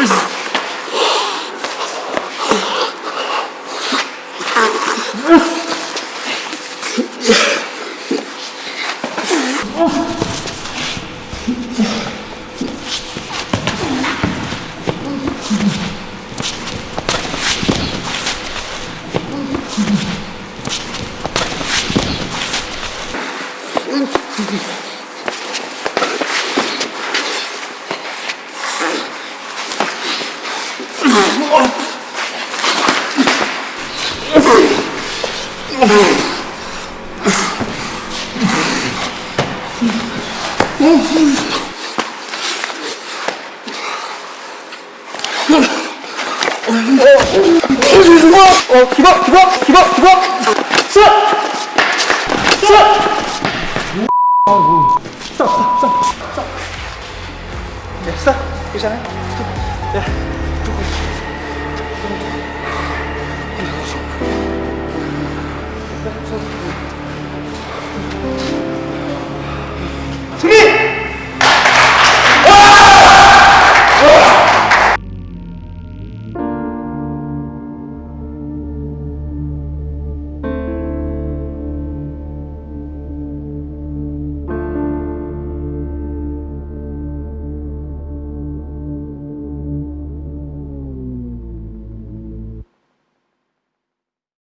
Mm-hmm. 어, 기박, 기박, 기박, 기박! 쏴! 쏴! 쏴, 쏴, 쏴, 쏴. 야, 쏴. 괜찮아요? 야, 두 번. そう